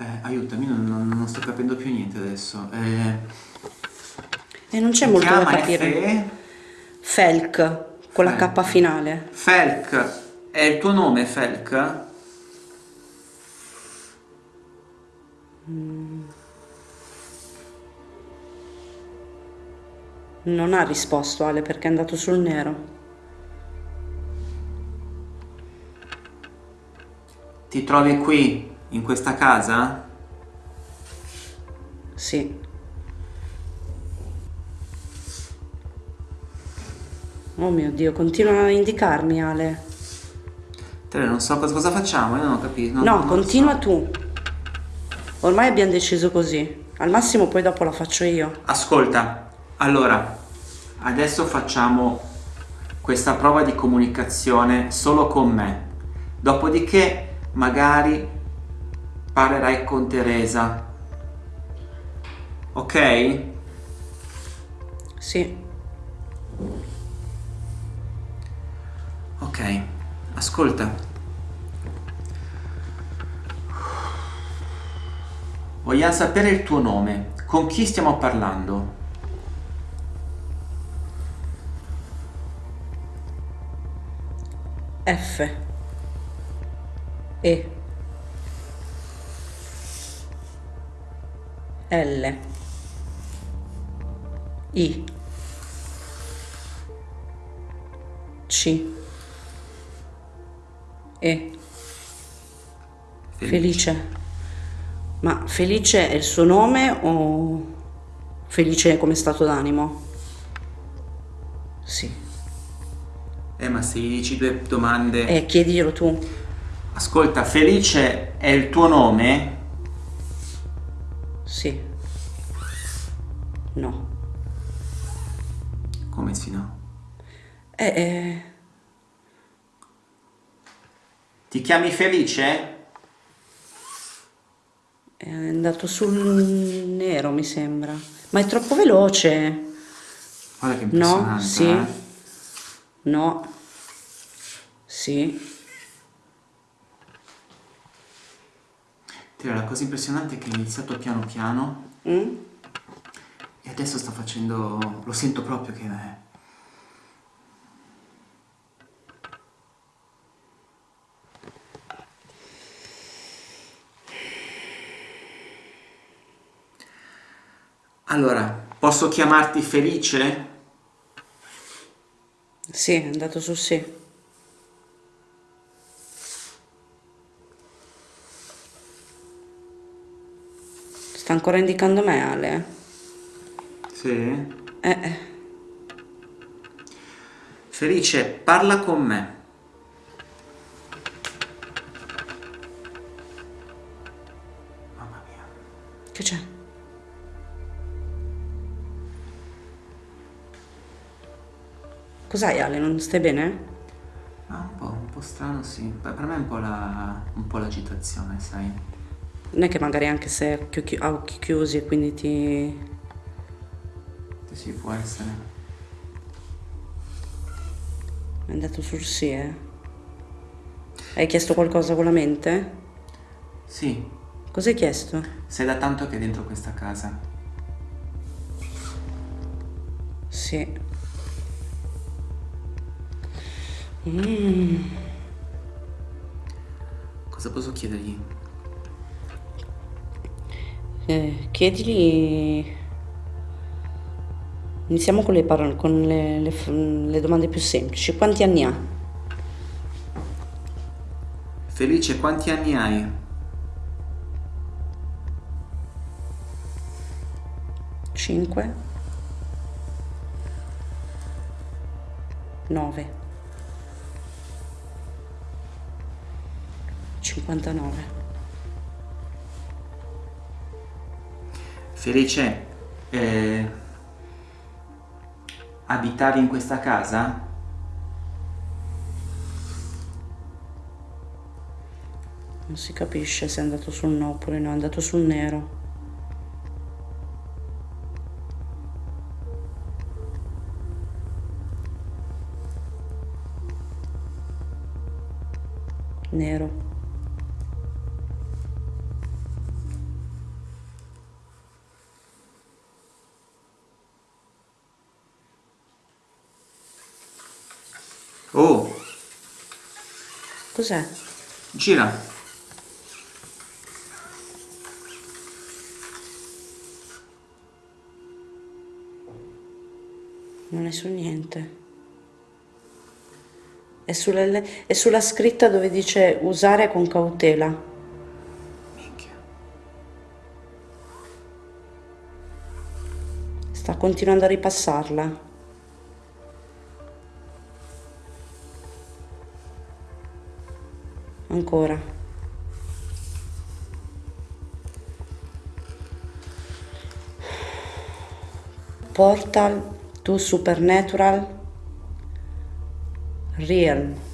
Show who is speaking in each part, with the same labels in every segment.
Speaker 1: Eh, aiutami, non, non- non sto capendo più niente adesso. Eh,
Speaker 2: E non c'è molto da capire.
Speaker 1: Fe-
Speaker 2: Felk, con la
Speaker 1: Felk.
Speaker 2: K finale.
Speaker 1: Felk. È il tuo nome, Felk?
Speaker 2: Non ha risposto Ale perché è andato sul nero.
Speaker 1: Ti trovi qui, in questa casa?
Speaker 2: Sì. Oh mio Dio, continua a indicarmi Ale.
Speaker 1: Te non so cosa, cosa facciamo, io non ho capito. non-
Speaker 2: No,
Speaker 1: non
Speaker 2: continua
Speaker 1: so.
Speaker 2: tu. Ormai abbiamo deciso così. Al massimo poi dopo la faccio io.
Speaker 1: Ascolta, allora, adesso facciamo questa prova di comunicazione solo con me. Dopodiché magari parlerai con Teresa. Ok?
Speaker 2: Sì.
Speaker 1: Ok, ascolta. Vogliamo sapere il tuo nome. Con chi stiamo parlando?
Speaker 2: F. E. L. I. C. E. Felice. Ma Felice è il suo nome o Felice come stato d'animo? Sì.
Speaker 1: Eh, ma se gli dici due domande...
Speaker 2: Eh, chiediglielo tu.
Speaker 1: Ascolta, Felice è il tuo nome?
Speaker 2: Sì. No.
Speaker 1: Come sì no?
Speaker 2: Eh, eh,
Speaker 1: Ti chiami Felice?
Speaker 2: è andato sul nero, mi sembra. Ma è troppo veloce.
Speaker 1: Guarda che
Speaker 2: No, sì.
Speaker 1: eh?
Speaker 2: No. Sì.
Speaker 1: Teo, la cosa impressionante è che è iniziato piano piano
Speaker 2: Mm?
Speaker 1: e adesso sta facendo... lo sento proprio che... è- Allora, posso chiamarti Felice?
Speaker 2: Sì, è andato su sì. Sta ancora indicando me, Ale.
Speaker 1: Sì.
Speaker 2: Eh, eh.
Speaker 1: Felice, parla con me. Mamma mia.
Speaker 2: Che c'è? Cos'hai Ale? Non stai bene?
Speaker 1: Ah, un po', un po' strano, sì. Per per me è un po' la, un po' l'agitazione, sai.
Speaker 2: Non è che magari anche se occhi ha occhi chiusi e quindi ti...
Speaker 1: Sì, può essere.
Speaker 2: È andato sul sì, eh? Hai chiesto qualcosa con la mente?
Speaker 1: Sì,
Speaker 2: Cosa hai chiesto?
Speaker 1: sei da tanto che è dentro questa casa.
Speaker 2: Sì. Mm.
Speaker 1: Cosa posso chiedergli?
Speaker 2: Eh, chiedigli... Iniziamo con, le, parole, con le, le le domande più semplici. Quanti anni ha?
Speaker 1: Felice, quanti anni hai?
Speaker 2: Cinque? Nove? Cinquantanove?
Speaker 1: Felice, eh, abitavi in questa casa?
Speaker 2: Non si capisce se è andato sul no oppure no, è andato sul nero. Nero.
Speaker 1: Oh,
Speaker 2: Cos'è?
Speaker 1: gira.
Speaker 2: Non è su niente. È sulla, è sulla scritta dove dice usare con cautela.
Speaker 1: Minchia.
Speaker 2: Sta continuando a ripassarla. Ancora. Portal to Supernatural Realm.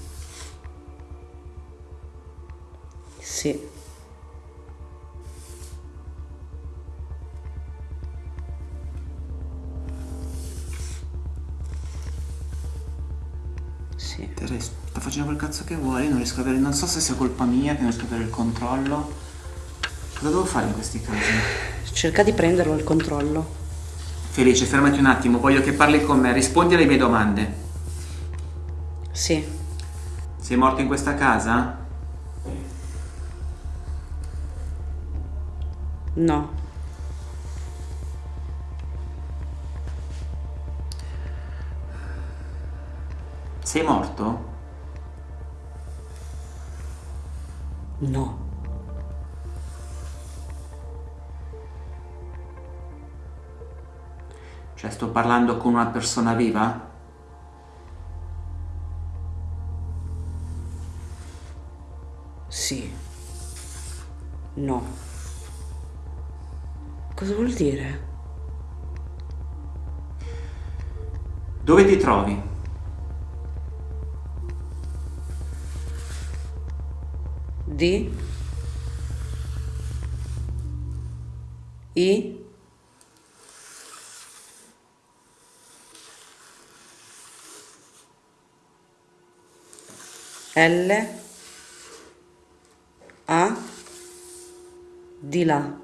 Speaker 2: Sì.
Speaker 1: Tere, sta facendo quel cazzo che vuole, non riesco a avere, non so se sia colpa mia che non riesco ad avere il controllo. Cosa devo fare in questi casi?
Speaker 2: Cerca di prenderlo il controllo.
Speaker 1: Felice, fermati un attimo, voglio che parli con me, rispondi alle mie domande.
Speaker 2: Sì.
Speaker 1: Sei morto in questa casa?
Speaker 2: No.
Speaker 1: Sei morto?
Speaker 2: No.
Speaker 1: Cioè sto parlando con una persona viva?
Speaker 2: Sì. No. Cosa vuol dire?
Speaker 1: Dove ti trovi?
Speaker 2: Di? I? L? A? Di là.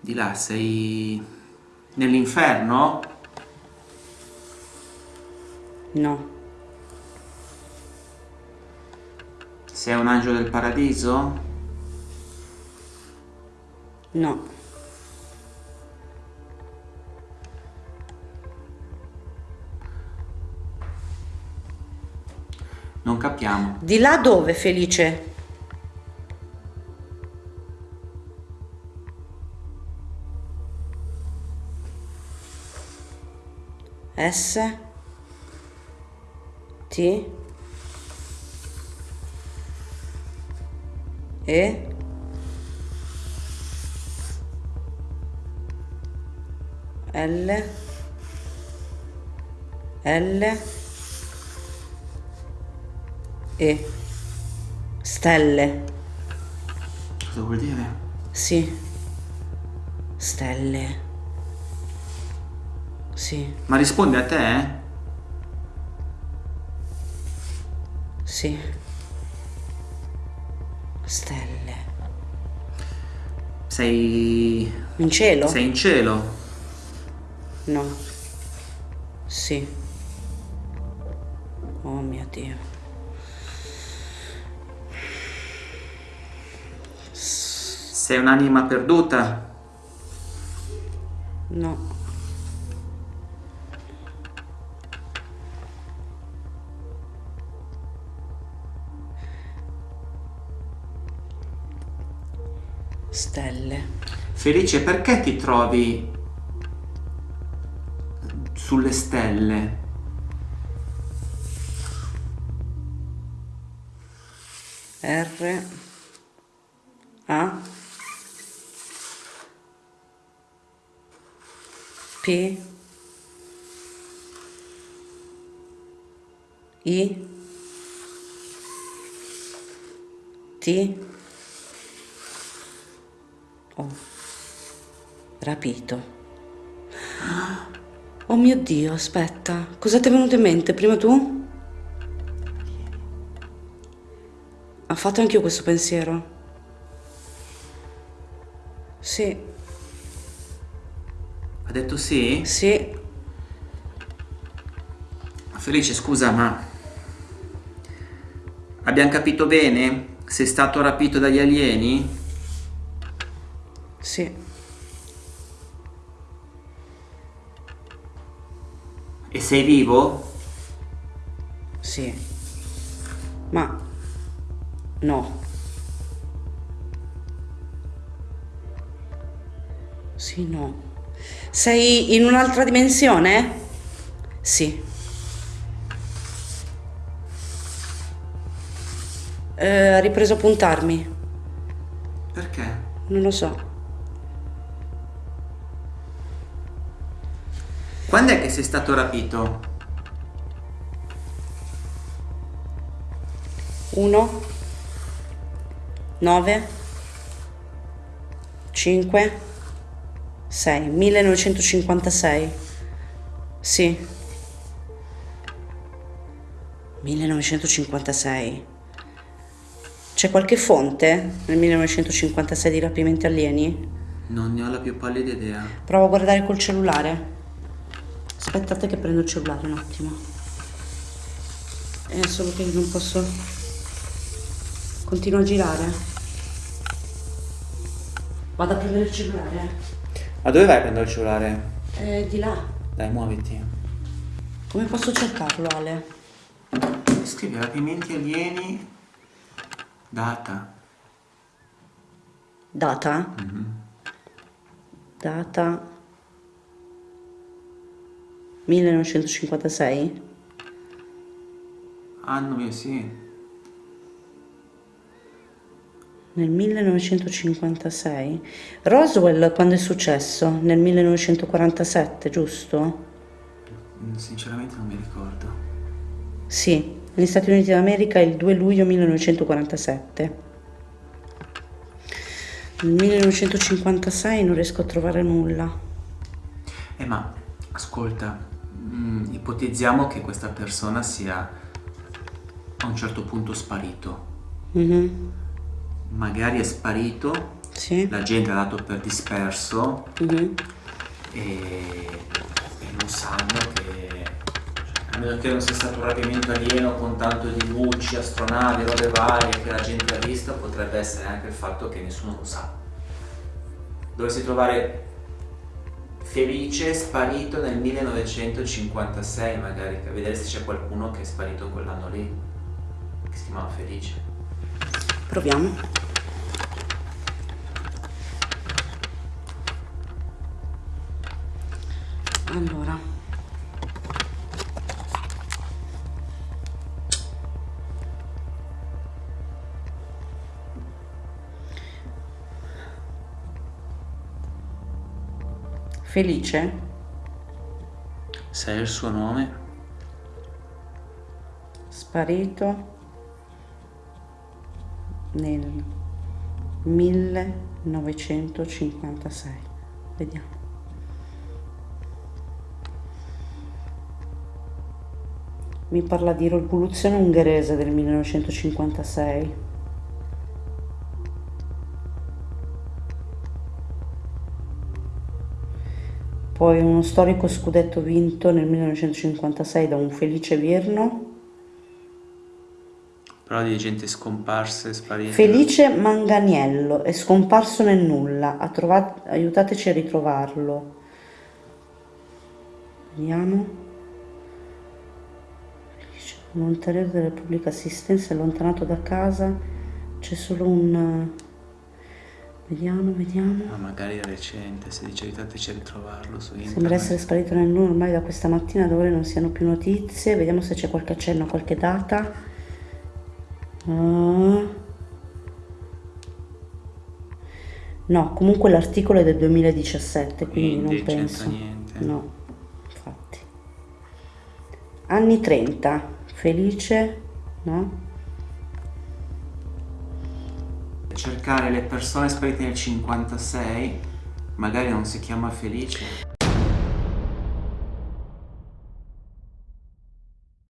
Speaker 1: Di là, sei nell'inferno?
Speaker 2: No.
Speaker 1: Sei un angelo del paradiso?
Speaker 2: No.
Speaker 1: Non capiamo.
Speaker 2: Di là dove, Felice? S T E L L E stelle.
Speaker 1: Cosa vuol dire?
Speaker 2: sì. Stelle. Sì.
Speaker 1: Ma rispondi a te?
Speaker 2: Sì. Stelle.
Speaker 1: Sei...
Speaker 2: in cielo?
Speaker 1: Sei in cielo?
Speaker 2: no. Sì. Oh mio dio.
Speaker 1: Sei un'anima perduta?
Speaker 2: no stelle
Speaker 1: Felice, perché ti trovi sulle stelle?
Speaker 2: R A P I T O rapito Oh mio Dio, aspetta, cosa ti è venuto in mente? Prima tu? Ha fatto anche io questo pensiero? Sì,
Speaker 1: Ha detto sì?
Speaker 2: sì,
Speaker 1: Felice, scusa, ma... Abbiamo capito bene? Sei stato rapito dagli alieni?
Speaker 2: Sì.
Speaker 1: E sei vivo?
Speaker 2: Sì. Ma no. Sì, no. Sei in un'altra dimensione? Sì. Eh, ha ripreso a puntarmi.
Speaker 1: Perché?
Speaker 2: Non lo so.
Speaker 1: Quando è che sei stato rapito?
Speaker 2: Uno, nove, cinque, sei, 1956. Sì. 1956. C'è qualche fonte nel 1956 di rapimenti alieni?
Speaker 1: Non ne ho la più pallida idea.
Speaker 2: Provo a guardare col cellulare. Aspettate che prendo il cellulare un attimo. È solo che non posso. Continuo a girare. Vado a prendere il cellulare.
Speaker 1: Ma dove vai a prendere il cellulare?
Speaker 2: È di là.
Speaker 1: Dai, muoviti.
Speaker 2: Come posso cercarlo, Ale?
Speaker 1: Scrivi rapimenti alieni. Data.
Speaker 2: Data? Data 1956?
Speaker 1: Anno mio, sì.
Speaker 2: Nel 1956? Roswell quando è successo? Nel 1947, giusto?
Speaker 1: Mm, Sinceramente non mi ricordo.
Speaker 2: Sì, negli Stati Uniti d'America il 2 luglio 1947. Nel 1956 non riesco a trovare nulla.
Speaker 1: Eh ma, ascolta, mm, ipotizziamo che questa persona sia a un certo punto sparito.
Speaker 2: Mhm,
Speaker 1: Magari è sparito,
Speaker 2: Sì.
Speaker 1: la gente ha dato per disperso
Speaker 2: mhm.
Speaker 1: e, e non sanno che... cioè, a meno che non sia stato un rapimento alieno con tanto di luci, astronavi, robe varie che la gente ha visto, potrebbe essere anche il fatto che nessuno lo sa. Dovresti trovare Felice sparito nel 1956 magari, per vedere se c'è qualcuno che è sparito quell'anno lì, che si chiamava Felice.
Speaker 2: Proviamo. Allora. Felice?
Speaker 1: Sai il suo nome?
Speaker 2: Sparito nel 1956. Vediamo. Mi parla di rivoluzione ungherese del 1956. Poi uno storico scudetto vinto nel 1956 da un Felice Virno.
Speaker 1: Però di gente scomparsa e sparita.
Speaker 2: Felice Manganiello è scomparso nel nulla. Ha trovato, aiutateci a ritrovarlo. Vediamo. Volontariato della pubblica assistenza allontanato da casa. C'è solo un... Vediamo, vediamo.
Speaker 1: Ma magari è recente, se dice aiutateci a ritrovarlo su internet.
Speaker 2: Sembra essere sparito nel nulla ormai da questa mattina ore non siano più notizie. Vediamo se c'è qualche accenno, qualche data. Ah. No, comunque l'articolo è del 2017, quindi,
Speaker 1: Quindi
Speaker 2: non penso.
Speaker 1: niente.
Speaker 2: No, infatti. Anni 30, felice, no?
Speaker 1: Cercare le persone sparite nel 56, magari non si chiama Felice.